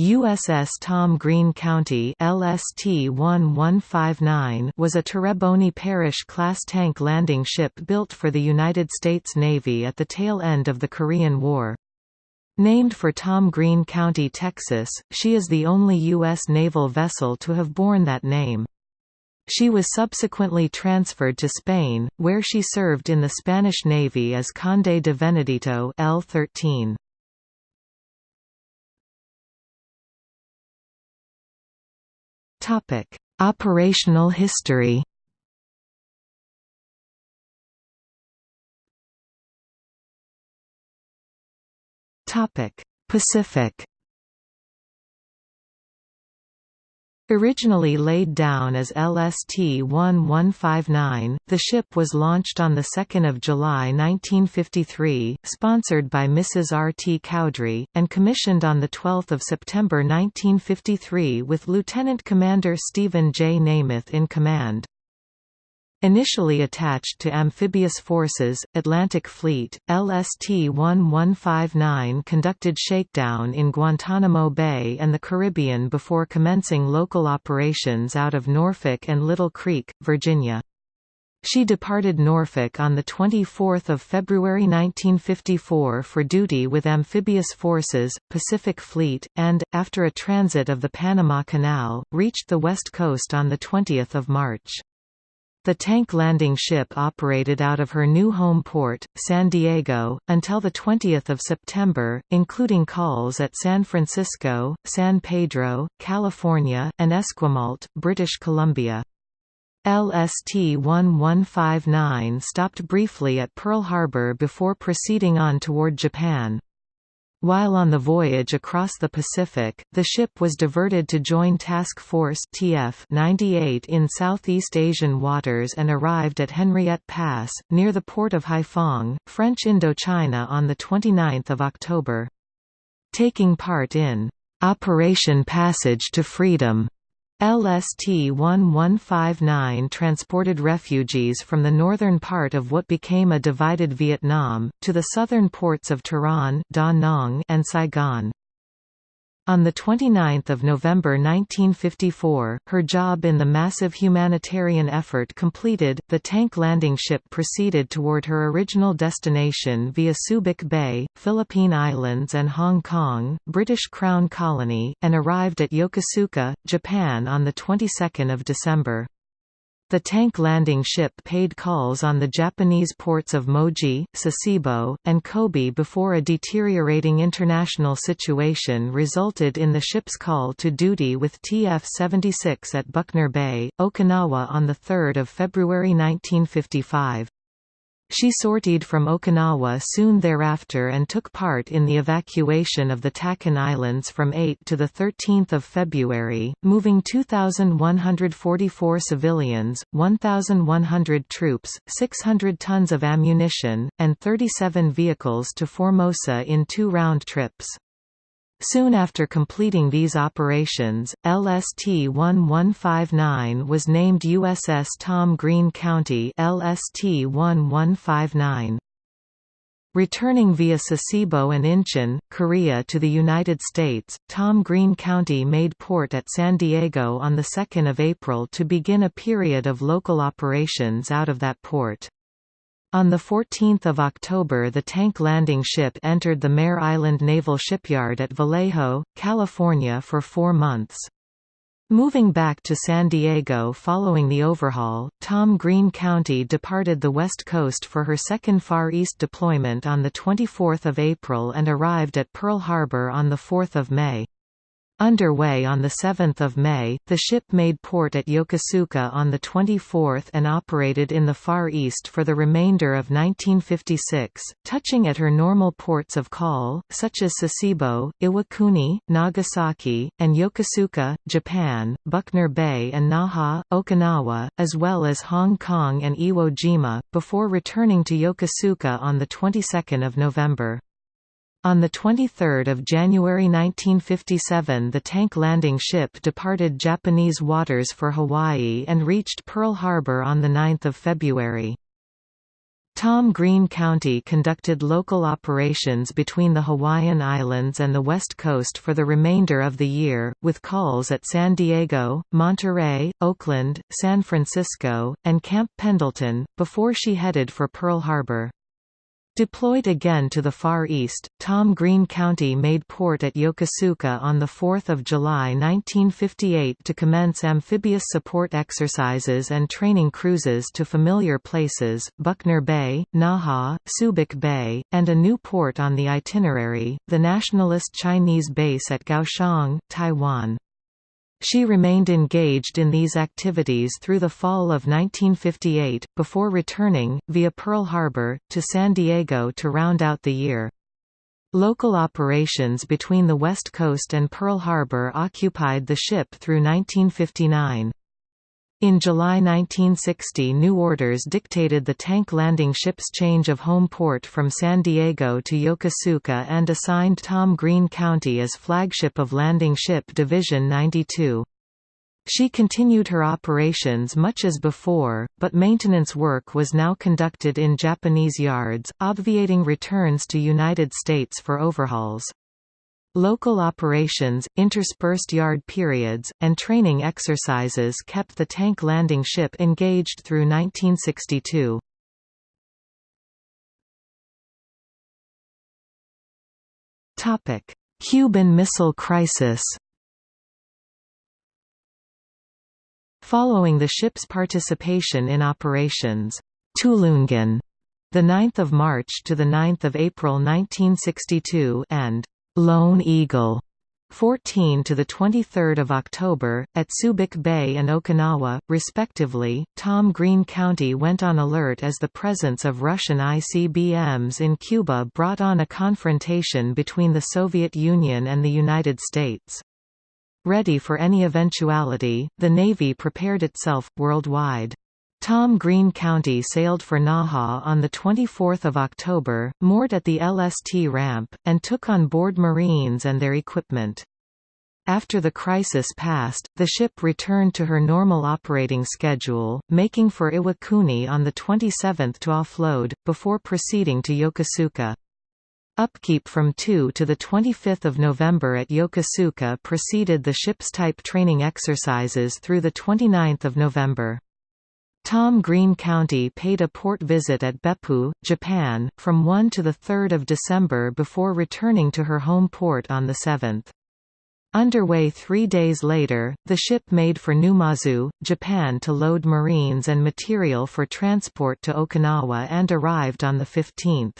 USS Tom Green County LST-1159 was a Terrebonne Parish-class tank landing ship built for the United States Navy at the tail end of the Korean War. Named for Tom Green County, Texas, she is the only U.S. naval vessel to have borne that name. She was subsequently transferred to Spain, where she served in the Spanish Navy as Conde de Venadito L-13. Topic: Operational history. Topic: Pacific. Originally laid down as LST-1159, the ship was launched on 2 July 1953, sponsored by Mrs. R. T. Cowdrey, and commissioned on 12 September 1953 with Lieutenant Commander Stephen J. Namath in command. Initially attached to Amphibious Forces, Atlantic Fleet, LST-1159 conducted shakedown in Guantanamo Bay and the Caribbean before commencing local operations out of Norfolk and Little Creek, Virginia. She departed Norfolk on 24 February 1954 for duty with Amphibious Forces, Pacific Fleet, and, after a transit of the Panama Canal, reached the west coast on 20 March. The tank landing ship operated out of her new home port, San Diego, until 20 September, including calls at San Francisco, San Pedro, California, and Esquimalt, British Columbia. LST-1159 stopped briefly at Pearl Harbor before proceeding on toward Japan. While on the voyage across the Pacific, the ship was diverted to join Task Force TF 98 in Southeast Asian waters and arrived at Henriette Pass, near the port of Haiphong, French Indochina on 29 October. Taking part in Operation Passage to Freedom LST-1159 transported refugees from the northern part of what became a divided Vietnam, to the southern ports of Tourane Da Nang and Saigon. On 29 November 1954, her job in the massive humanitarian effort completed, the tank landing ship proceeded toward her original destination via Subic Bay, Philippine Islands and Hong Kong, British Crown Colony, and arrived at Yokosuka, Japan on the 22nd of December. The tank landing ship paid calls on the Japanese ports of Moji, Sasebo, and Kobe before a deteriorating international situation resulted in the ship's call to duty with TF-76 at Buckner Bay, Okinawa on 3 February 1955. She sortied from Okinawa soon thereafter and took part in the evacuation of the Tachen Islands from 8 to 13 February, moving 2,144 civilians, 1,100 troops, 600 tons of ammunition, and 37 vehicles to Formosa in two round trips. Soon after completing these operations, LST-1159 was named USS Tom Green County LST-1159. Returning via Sasebo and Incheon, Korea to the United States, Tom Green County made port at San Diego on 2 April to begin a period of local operations out of that port. On 14 October the tank landing ship entered the Mare Island Naval Shipyard at Vallejo, California for four months. Moving back to San Diego following the overhaul, Tom Green County departed the West Coast for her second Far East deployment on 24 April and arrived at Pearl Harbor on 4 May. Underway on 7 May, the ship made port at Yokosuka on the 24th and operated in the Far East for the remainder of 1956, touching at her normal ports of call, such as Sasebo, Iwakuni, Nagasaki, and Yokosuka, Japan, Buckner Bay and Naha, Okinawa, as well as Hong Kong and Iwo Jima, before returning to Yokosuka on the 22nd of November. On 23 January 1957 the tank landing ship departed Japanese waters for Hawaii and reached Pearl Harbor on 9 February. Tom Green County conducted local operations between the Hawaiian Islands and the West Coast for the remainder of the year, with calls at San Diego, Monterey, Oakland, San Francisco, and Camp Pendleton, before she headed for Pearl Harbor. Deployed again to the Far East, Tom Green County made port at Yokosuka on 4 July 1958 to commence amphibious support exercises and training cruises to familiar places, Buckner Bay, Naha, Subic Bay, and a new port on the itinerary, the nationalist Chinese base at Kaohsiung, Taiwan. She remained engaged in these activities through the fall of 1958, before returning, via Pearl Harbor, to San Diego to round out the year. Local operations between the West Coast and Pearl Harbor occupied the ship through 1959. In July 1960 new orders dictated the tank landing ship's change of home port from San Diego to Yokosuka and assigned Tom Green County as flagship of Landing Ship Division 92. She continued her operations much as before, but maintenance work was now conducted in Japanese yards, obviating returns to United States for overhauls. Local operations, interspersed yard periods, and training exercises kept the tank landing ship engaged through 1962. Cuban Missile Crisis Following the ship's participation in operations Tulungan, the 9th of March to the 9th of April 1962, and Lone Eagle 14 to the 23rd of October at Subic Bay and Okinawa respectively Tom Green County went on alert as the presence of Russian ICBMs in Cuba brought on a confrontation between the Soviet Union and the United States. Ready for any eventuality the Navy prepared itself worldwide Tom Green County sailed for Naha on 24 October, moored at the LST ramp, and took on board Marines and their equipment. After the crisis passed, the ship returned to her normal operating schedule, making for Iwakuni on the 27th to offload, before proceeding to Yokosuka. Upkeep from 2 to 25 November at Yokosuka preceded the ship's type training exercises through 29 November. Tom Green County paid a port visit at Beppu, Japan, from 1 to 3 December before returning to her home port on the 7th. Underway three days later, the ship made for Numazu, Japan to load marines and material for transport to Okinawa and arrived on the 15th.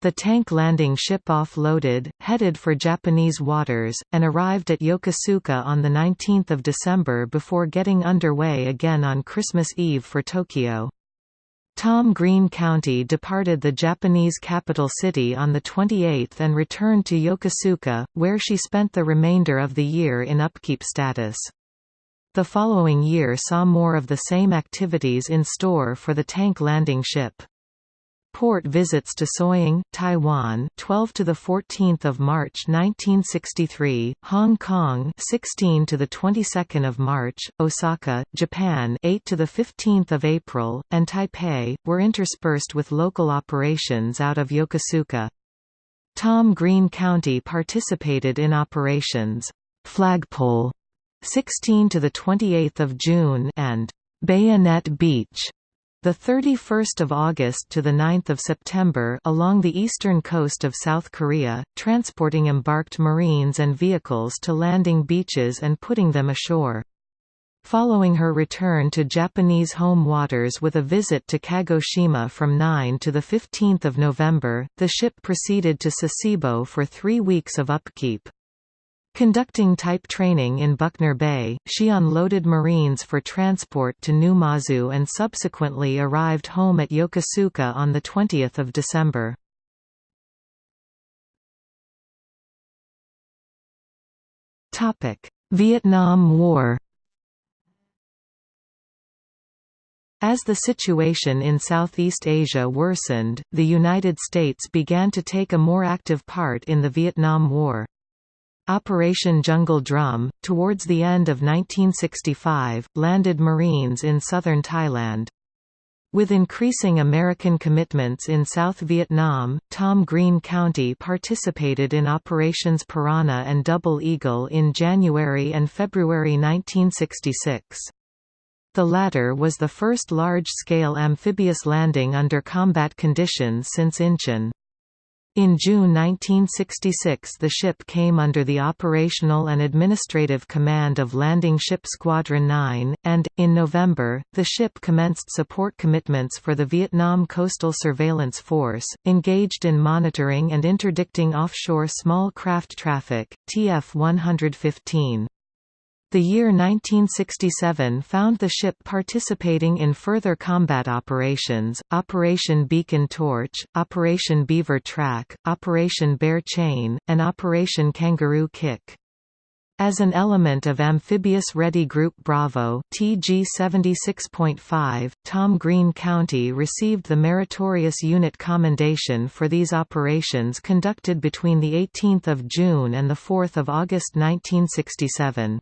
The tank landing ship offloaded, headed for Japanese waters, and arrived at Yokosuka on 19 December before getting underway again on Christmas Eve for Tokyo. Tom Green County departed the Japanese capital city on the 28th and returned to Yokosuka, where she spent the remainder of the year in upkeep status. The following year saw more of the same activities in store for the tank landing ship. Port visits to Tsoying, Taiwan, 12 to the 14th of March 1963, Hong Kong, 16 to the 22nd of March, Osaka, Japan, 8 to the 15th of April, and Taipei were interspersed with local operations out of Yokosuka. Tom Green County participated in operations Flagpole 16 to the 28th of June and Bayonet Beach the 31st of August to the 9th of September along the eastern coast of South Korea, transporting embarked Marines and vehicles to landing beaches and putting them ashore. Following her return to Japanese home waters with a visit to Kagoshima from 9 to 15 November, the ship proceeded to Sasebo for three weeks of upkeep. Conducting type training in Buckner Bay, she unloaded Marines for transport to Numazu and subsequently arrived home at Yokosuka on 20 December. Vietnam War As the situation in Southeast Asia worsened, the United States began to take a more active part in the Vietnam War. Operation Jungle Drum, towards the end of 1965, landed Marines in southern Thailand. With increasing American commitments in South Vietnam, Tom Green County participated in Operations Piranha and Double Eagle in January and February 1966. The latter was the first large-scale amphibious landing under combat conditions since Incheon. In June 1966 the ship came under the operational and administrative command of Landing Ship Squadron 9, and, in November, the ship commenced support commitments for the Vietnam Coastal Surveillance Force, engaged in monitoring and interdicting offshore small craft traffic, TF-115. The year 1967 found the ship participating in further combat operations, Operation Beacon Torch, Operation Beaver Track, Operation Bear Chain, and Operation Kangaroo Kick. As an element of Amphibious Ready Group Bravo TG 76.5, Tom Green County received the Meritorious Unit Commendation for these operations conducted between 18 June and 4 August 1967.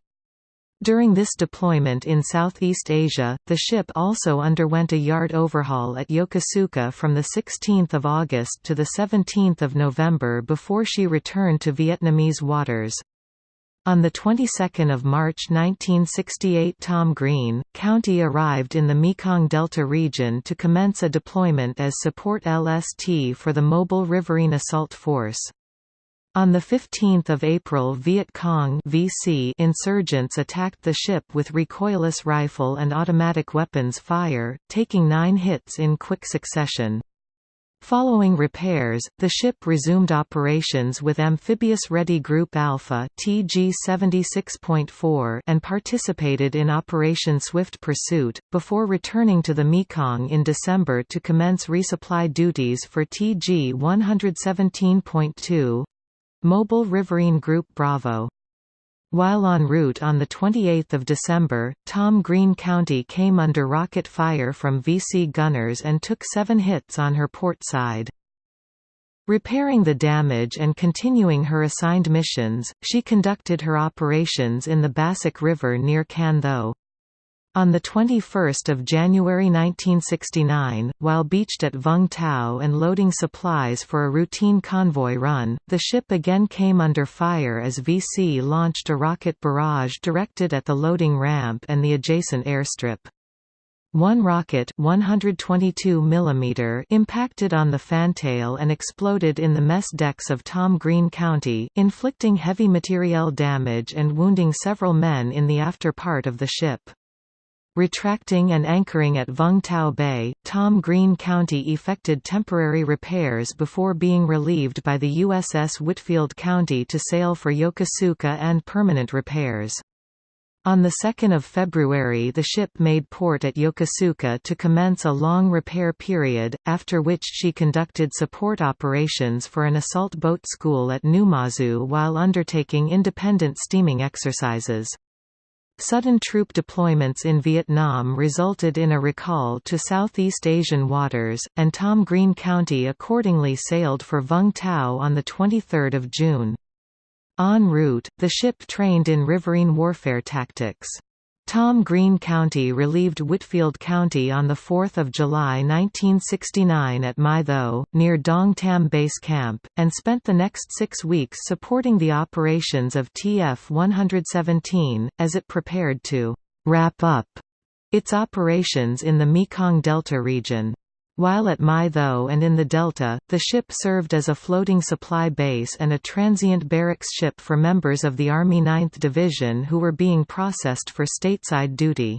During this deployment in Southeast Asia, the ship also underwent a yard overhaul at Yokosuka from 16 August to 17 November before she returned to Vietnamese waters. On the 22nd of March 1968 Tom Green, County arrived in the Mekong Delta region to commence a deployment as support LST for the Mobile Riverine Assault Force. On 15 April Viet Cong VC insurgents attacked the ship with recoilless rifle and automatic weapons fire, taking nine hits in quick succession. Following repairs, the ship resumed operations with Amphibious Ready Group Alpha TG 76.4 and participated in Operation Swift Pursuit, before returning to the Mekong in December to commence resupply duties for TG 117.2. Mobile Riverine Group Bravo. While en route on 28 December, Tom Green County came under rocket fire from VC gunners and took seven hits on her port side. Repairing the damage and continuing her assigned missions, she conducted her operations in the Bassac River near Can Tho. On 21 January 1969, while beached at Vung Tau and loading supplies for a routine convoy run, the ship again came under fire as VC launched a rocket barrage directed at the loading ramp and the adjacent airstrip. One rocket 122 mm impacted on the fantail and exploded in the mess decks of Tom Green County, inflicting heavy materiel damage and wounding several men in the after part of the ship. Retracting and anchoring at Vung Tau Bay, Tom Green County effected temporary repairs before being relieved by the USS Whitfield County to sail for Yokosuka and permanent repairs. On 2 February the ship made port at Yokosuka to commence a long repair period, after which she conducted support operations for an assault boat school at Numazu while undertaking independent steaming exercises. Sudden troop deployments in Vietnam resulted in a recall to Southeast Asian waters, and Tom Green County accordingly sailed for Vung Tau on 23 June. En route, the ship trained in riverine warfare tactics. Tom Green County relieved Whitfield County on 4 July 1969 at My Tho, near Dong Tam Base Camp, and spent the next six weeks supporting the operations of TF-117, as it prepared to «wrap up» its operations in the Mekong Delta region. While at My Tho and in the Delta, the ship served as a floating supply base and a transient barracks ship for members of the Army 9th Division who were being processed for stateside duty.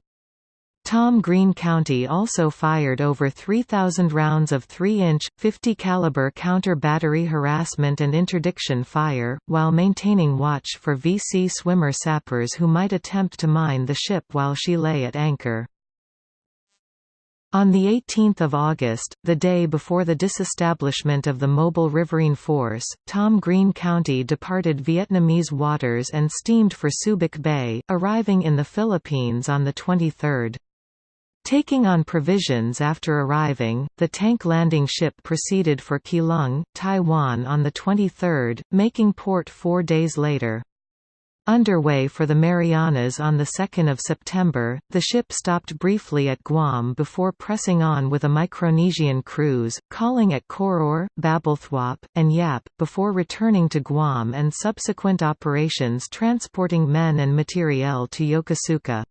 Tom Green County also fired over 3,000 rounds of 3-inch, 50-caliber counter-battery harassment and interdiction fire, while maintaining watch for VC swimmer sappers who might attempt to mine the ship while she lay at anchor. On 18 August, the day before the disestablishment of the Mobile Riverine Force, Tom Green County departed Vietnamese waters and steamed for Subic Bay, arriving in the Philippines on the 23rd. Taking on provisions after arriving, the tank landing ship proceeded for Keelung, Taiwan on the 23rd, making port four days later. Underway for the Marianas on 2 September, the ship stopped briefly at Guam before pressing on with a Micronesian cruise, calling at Koror, Babelthuap, and Yap, before returning to Guam and subsequent operations transporting men and materiel to Yokosuka.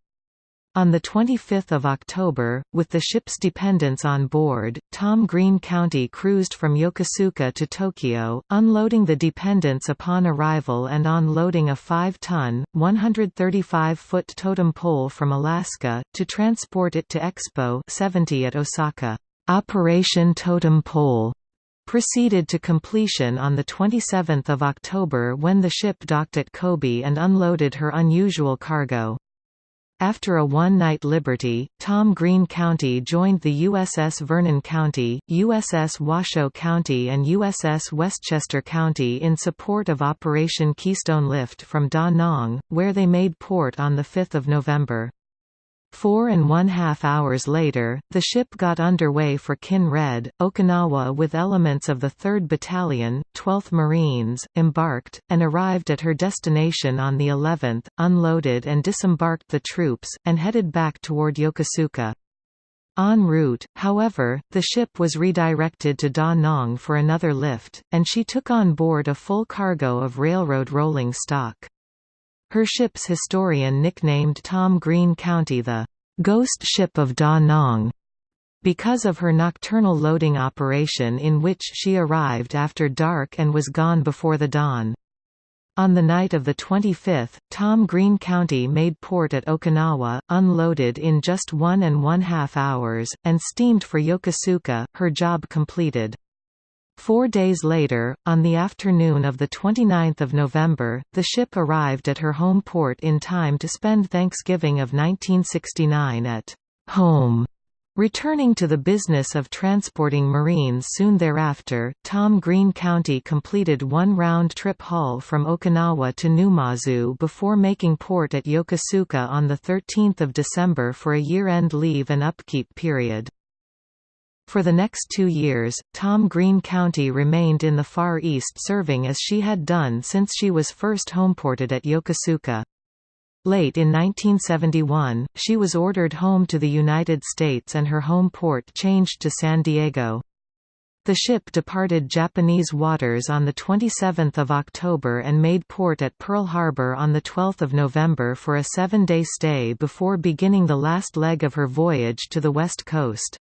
On 25 October, with the ship's dependents on board, Tom Green County cruised from Yokosuka to Tokyo, unloading the dependents upon arrival and unloading a 5-ton, 135-foot totem pole from Alaska, to transport it to Expo 70 at Osaka. Operation Totem Pole proceeded to completion on 27 October when the ship docked at Kobe and unloaded her unusual cargo. After a one-night liberty, Tom Green County joined the USS Vernon County, USS Washoe County and USS Westchester County in support of Operation Keystone Lift from Da Nang, where they made port on 5 November. Four and one-half hours later, the ship got underway for Kin-Red, Okinawa with elements of the 3rd Battalion, 12th Marines, embarked, and arrived at her destination on the 11th, unloaded and disembarked the troops, and headed back toward Yokosuka. En route, however, the ship was redirected to Da Nang for another lift, and she took on board a full cargo of railroad rolling stock. Her ship's historian nicknamed Tom Green County the "'Ghost Ship of Da Nang' because of her nocturnal loading operation in which she arrived after dark and was gone before the dawn. On the night of the 25th, Tom Green County made port at Okinawa, unloaded in just one and one half hours, and steamed for Yokosuka, her job completed. Four days later, on the afternoon of 29 November, the ship arrived at her home port in time to spend Thanksgiving of 1969 at home. Returning to the business of transporting Marines soon thereafter, Tom Green County completed one round-trip haul from Okinawa to Numazu before making port at Yokosuka on 13 December for a year-end leave and upkeep period. For the next two years, Tom Green County remained in the Far East serving as she had done since she was first homeported at Yokosuka. Late in 1971, she was ordered home to the United States and her home port changed to San Diego. The ship departed Japanese waters on 27 October and made port at Pearl Harbor on 12 November for a seven-day stay before beginning the last leg of her voyage to the west coast.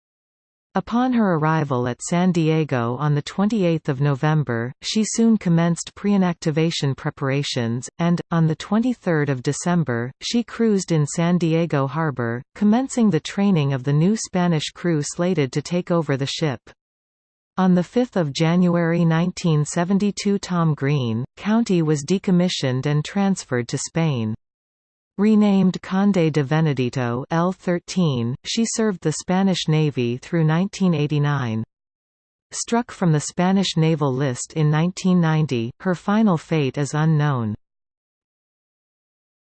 Upon her arrival at San Diego on 28 November, she soon commenced pre-inactivation preparations, and, on 23 December, she cruised in San Diego Harbor, commencing the training of the new Spanish crew slated to take over the ship. On 5 January 1972 Tom Green, County was decommissioned and transferred to Spain. Renamed Conde de Venadito L13, she served the Spanish Navy through 1989. Struck from the Spanish naval list in 1990, her final fate is unknown.